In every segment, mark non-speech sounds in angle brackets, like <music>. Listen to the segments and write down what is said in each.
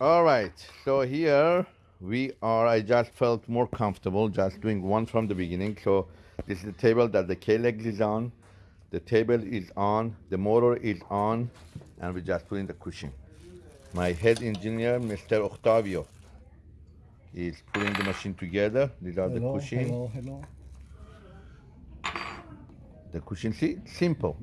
All right, so here we are, I just felt more comfortable just doing one from the beginning. So this is the table that the K-Legs is on, the table is on, the motor is on, and we just put in the cushion. My head engineer, Mr. Octavio, is putting the machine together. These are the Hello, cushion. hello, hello. The cushion, see, simple.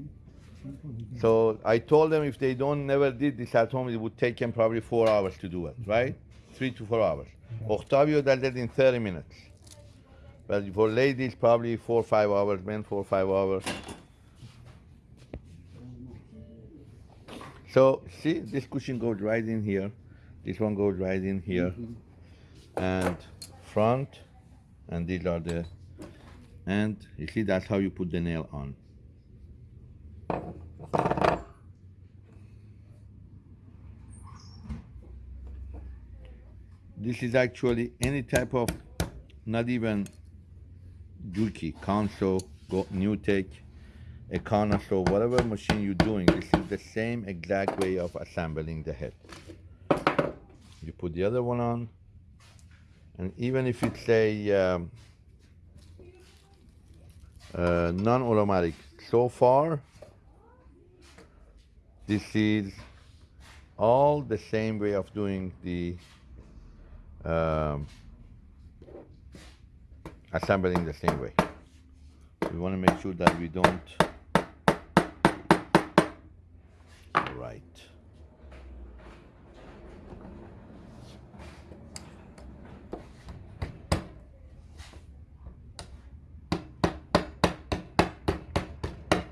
So I told them if they don't never did this at home, it would take them probably four hours to do it, right? Three to four hours. Octavio does it in 30 minutes. But for ladies, probably four or five hours, men four or five hours. So see, this cushion goes right in here. This one goes right in here. And front, and these are the, and you see that's how you put the nail on. This is actually any type of, not even Juki, Consew, Go, Newtek, Econoso, whatever machine you're doing, this is the same exact way of assembling the head. You put the other one on, and even if it's a um, uh, non-automatic, so far, this is all the same way of doing the um, assembling the same way. We want to make sure that we don't. Right.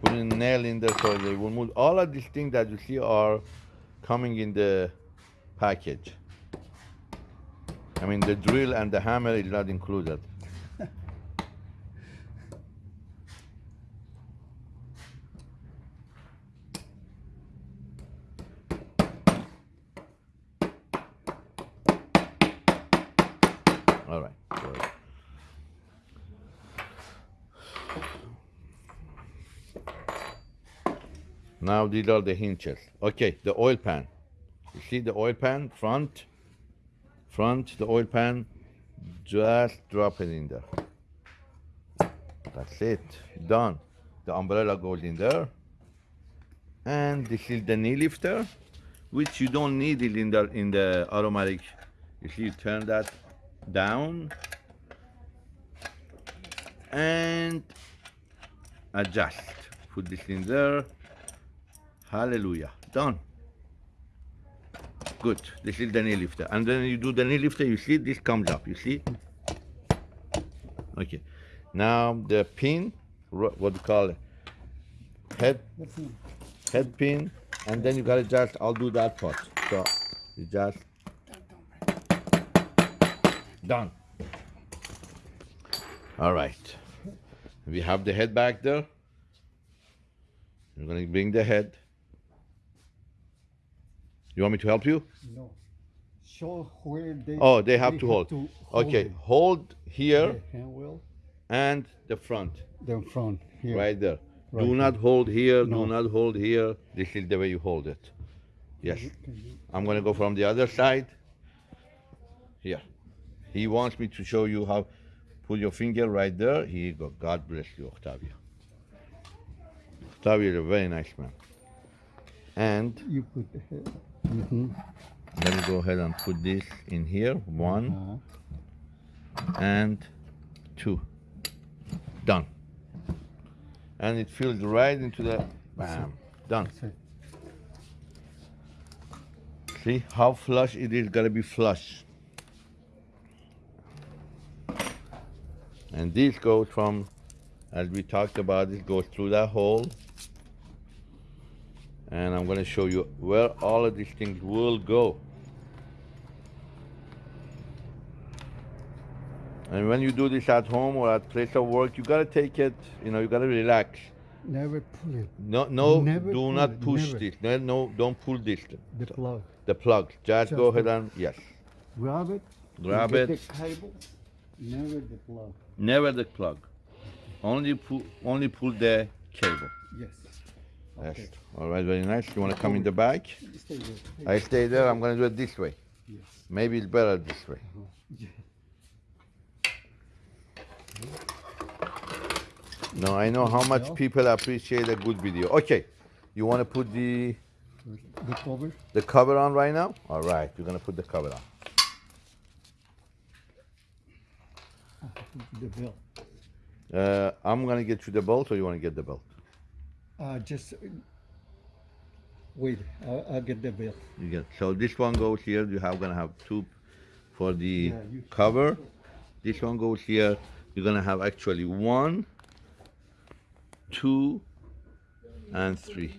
Putting so they will move. All of these things that you see are coming in the package. I mean, the drill and the hammer is not included. All right. good. Now these are the hinges. Okay, the oil pan. You see the oil pan front, front, the oil pan, just drop it in there. That's it, done. The umbrella goes in there. And this is the knee lifter, which you don't need it in the, in the automatic. You see, you turn that down and adjust. Put this in there. Hallelujah. Done. Good. This is the knee lifter. And then you do the knee lifter, you see this comes up. You see? Okay. Now the pin, what do you call it? Head, head pin, and then you gotta just, I'll do that part. So you just done. All right. We have the head back there. You're gonna bring the head. You want me to help you? No. Show where they. Oh, they have to hold. Okay, it. hold here The and the front, The front here. right there. Right Do not hold here, No. do not hold here. This is the way you hold it. Yes. I'm gonna go from the other side. Here. He wants me to show you how, put your finger right there. Here you go. God bless you, Octavio. Octavio is a very nice man. And You put the head. Mm-hmm. let me go ahead and put this in here. One Uh-huh. and two. Done. And it fills right into the, bam, done. See how flush it is gotta be flush. And this goes from, as we talked about, it goes through that hole. And I'm gonna show you where all of these things will go. And when you do this at home or at place of work, you gotta take it, you know, you gotta relax. Never pull it. No, no, Never do not it, push never. this. No, no, don't pull this. The plug. The plug. Just, Just go ahead and yes. Grab it. Grab it. The cable. Never the plug. Never the plug. Only pull, only pull the cable. Yes. Yes. Okay. All right, very nice. You want to come in the back? Stay. I stay there. I'm going to do it this way. Yes. Maybe it's better this way. Yeah. No, I know how much people appreciate a good video. Okay, you want to put the The cover. the cover on right now? All right, you're gonna put the cover on. <laughs> The belt. Uh, I'm gonna get you the belt, or you want to get the belt? Uh, just wait. I'll, I'll get the belt. You get so this one goes here. You have gonna have two for the Yeah, cover. This one goes here. You're gonna have actually one, two, and three.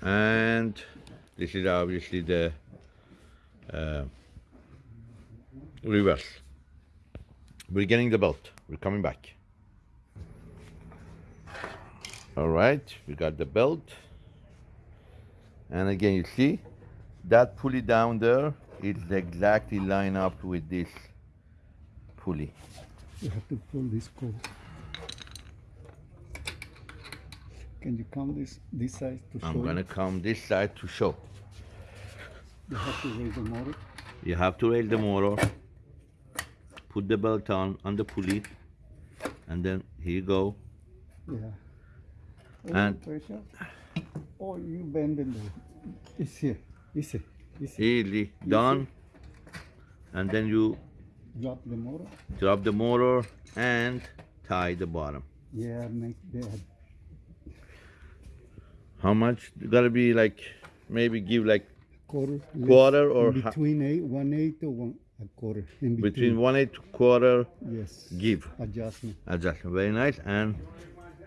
And this is obviously the uh, reverse. We're getting the belt. We're coming back. All right, we got the belt. And again, you see that pulley down there is exactly line up with this pulley. You have to pull this cord. Can you come this this side to show? I'm gonna come this side to show. You have to raise the motor. You have to raise the motor, put the belt on on the pulley, and then here you go. Yeah. Oh, And- pressure. Oh, you bend it. It's here. It's here. It's here. Easily done. And then you Drop the motor. drop the motor and tie the bottom. Yeah, make that. How much? You Gotta be like maybe give like Quarter. Quarter or between eight, one eighth or one a quarter. In between. between one eighth to quarter Yes. give. Adjustment. adjustment. Very nice. And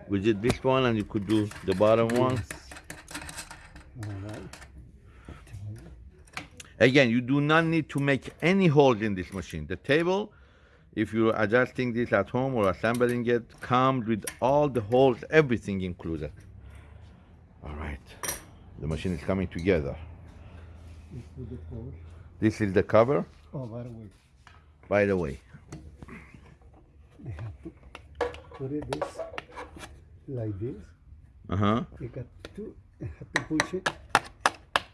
we did this one, and you could do the bottom one. Yes. All right. Again, you do not need to make any holes in this machine. The table, if you're adjusting this at home or assembling it, comes with all the holes, everything included. All right, the machine is coming together. Let's put the cover. This is the cover, Oh, by the way, by the way. they have to put it this like this. Uh huh. You got to have to push it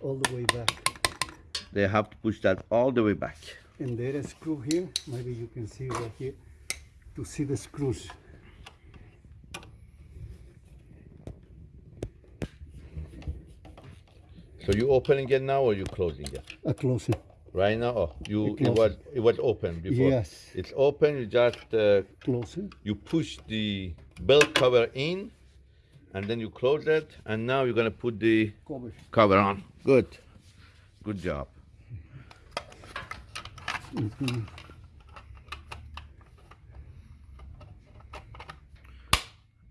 all the way back. They have to push that all the way back. And there is a screw here. Maybe you can see right here to see the screws. So you opening it now or you closing it? A closing. Right now, oh, you I it was it was open before. Yes. It's open. You just uh, it. you push the belt cover in and then you close it and now you're gonna put the Cover. cover on good good job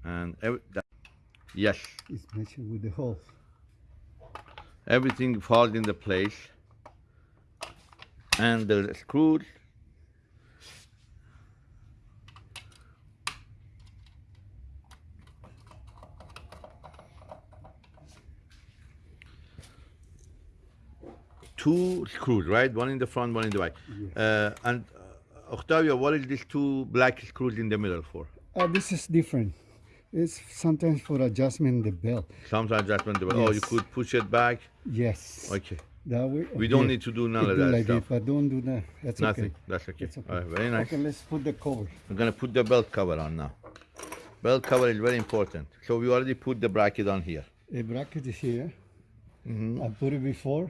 and every, that, yes It's matching with the hole. everything falls into place and the screws two screws right one in the front one in the back Yes. uh, and uh, Octavio what is these two black screws in the middle for Uh, this is different. It's sometimes for adjustment in the belt. sometimes adjustment the belt. Yes. oh you could push it back Yes. okay That way. we don't need to do none You of do that like stuff This, but don't do that. That's Nothing. okay. That's okay. Okay. All right, very nice. Okay, let's put the cover. I'm gonna put the belt cover on now. Belt cover is very important. So we already put the bracket on here. The bracket is here. Mm-hmm. I put it before.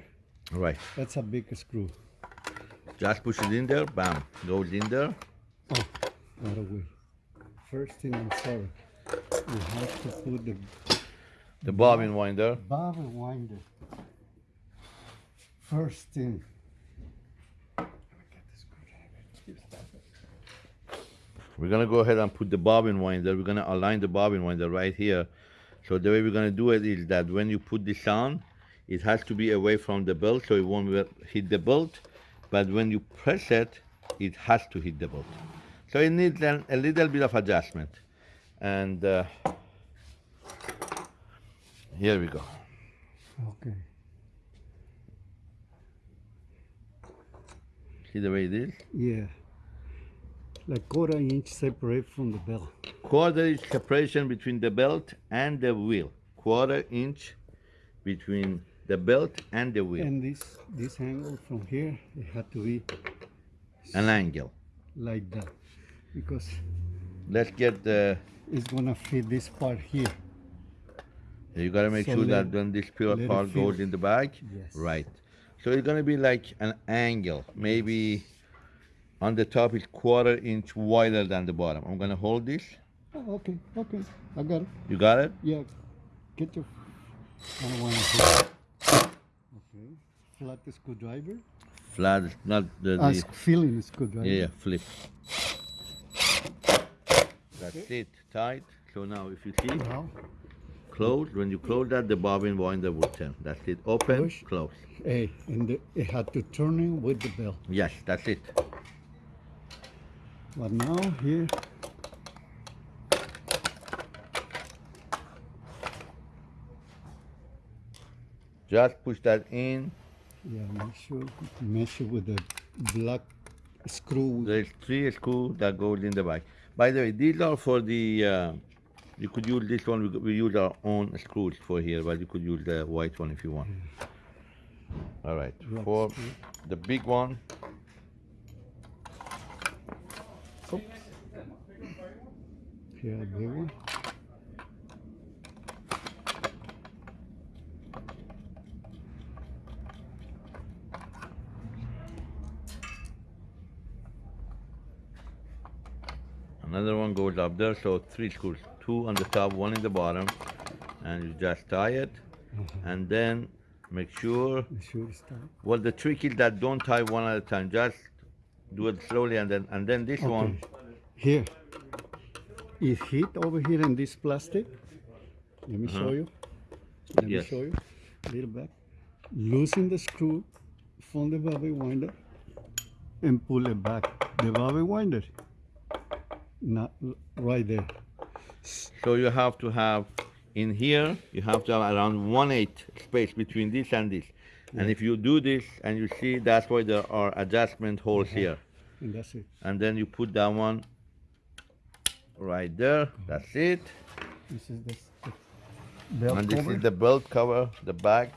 Right. That's a big screw. Just push it in there. Bam. Goes in there. Oh, by the way. First thing I'm sorry. You have to put the The bobbin winder. bobbin winder. First thing. We're gonna go ahead and put the bobbin winder. We're gonna align the bobbin winder right here. So the way we're gonna do it is that when you put this on, it has to be away from the belt so it won't hit the belt. But when you press it, it has to hit the belt. So it needs an, a little bit of adjustment. And uh, here we go. Okay. See the way it is? Yeah. Like quarter inch separate from the belt. Quarter inch separation between the belt and the wheel. Quarter inch between the belt and the wheel, And this this angle from here it had to be an angle. like that because Let's get the. it's gonna fit this part here. You gotta make So sure that when this pure part goes in the back, Yes. right. So it's gonna be like an angle, maybe on the top is quarter inch wider than the bottom. I'm gonna hold this. Oh, okay, okay, I got it. You got it? Yeah, get your. I don't. Okay, flat screwdriver. Flat, not the. Ah, the sc- Phillips screwdriver. yeah, yeah, flip. That's it, tight. So now if you see, Now, close, when you close that, the bobbin winder will turn. That's it, open, Push. close. hey, and the, it had to turn in with the bell. Yes, that's it. But now here, Just push that in. Yeah, make sure measure with the black screw. There's three screws that goes in the back. By the way, these are for the, uh, you could use this one, we, we use our own screws for here, but you could use the white one if you want. All right, Black for screw. the big one, Oops. A big one. Another one goes up there, so three screws, two on the top, one in the bottom, and you just tie it, and then make sure, Make sure well, the trick is that don't tie one at a time, just do it slowly, and then, and then this one, Okay. Here, it hit over here in this plastic. Let me show you. Let Uh-huh. Yes. me show you. a Little back. Loosen the screw from the bobbin winder and pull it back. The bobbin winder, not right there. So you have to have in here, you have to have around one eighth space between this and this. And if you do this and you see that's why there are adjustment holes uh-huh. here. And that's it. And then you put that one right there. That's it. This is belt And this cover. is the belt cover, the back.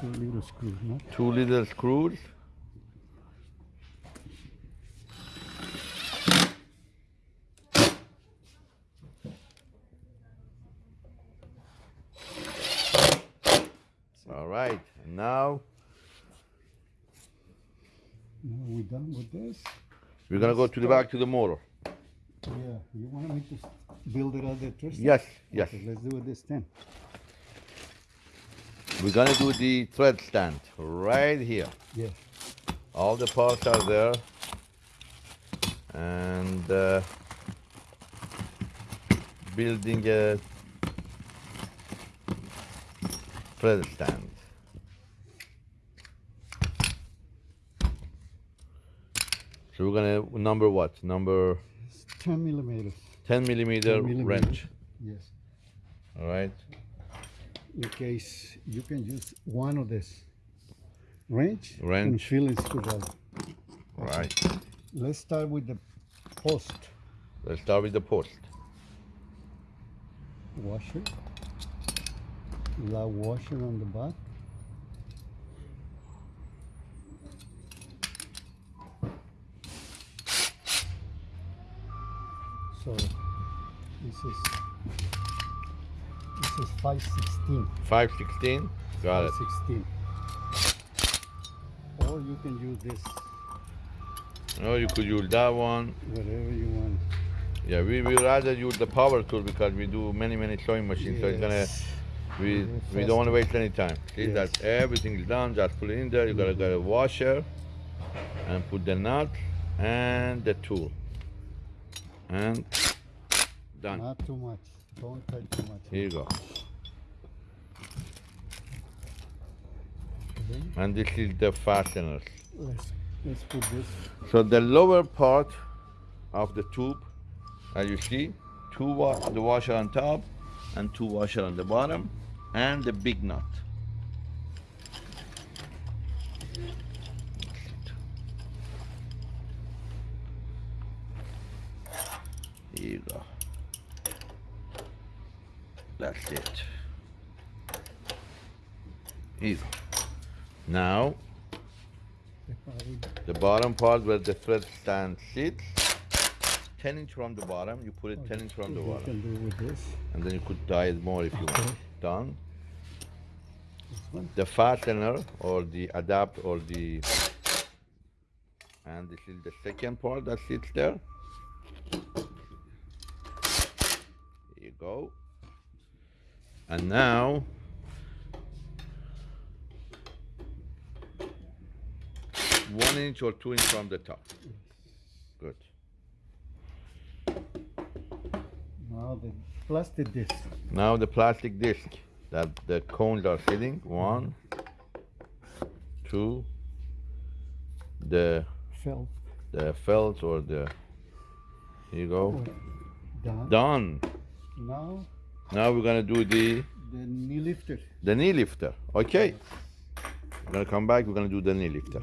Two little screws, no? Two little screws. All right, now Now we're done with this. we're gonna go to the back to the motor. Yeah, you want me to build it out there first? Yes, yes. Okay, let's do it this time. We're gonna do the thread stand right here. Yeah. All the parts are there. And uh, building a thread stand. So we're gonna number what? Number It's 10 millimeters. 10 millimeter 10 millimeter. wrench. Yes. All right. In case you can use one of this wrench, and Wrench. Phillips screwdriver. All right. Let's start with the post Let's start with the post. washer. That washer on the back. So this is this is 516. 516. Got it. 16. Or you can use this, No, you could use that one. whatever you want. Yeah, we will rather use the power tool because we do many, many sewing machines. So it's gonna, we, Very we don't want to waste any time. See Yes. that everything is done. Just put it in there. You gotta get a washer and put the nut and the tool. And done. Not too much. Here you go. and this is the fasteners. Let's, let's put this. So the lower part of the tube, as you see, two wa the washer on top and two washer on the bottom, and the big nut. Here you go. That's it. Easy. Now, The bottom part where the thread stand sits, 10 inch from the bottom, you put it 10 inch from the you bottom. can do with this. And then you could tie it more if you want. Done. The fastener or the adapt or the and this is the second part that sits there. Here you go. And now one inch or two inch from the top. Good. Now the plastic disc. Now the plastic disc that the cones are sitting. One, two, the felt. the felt or the here you go. Done. Done. Now Now we're gonna do the the knee lifter. the knee lifter. Okay. We're gonna come back, we're gonna do the knee lifter.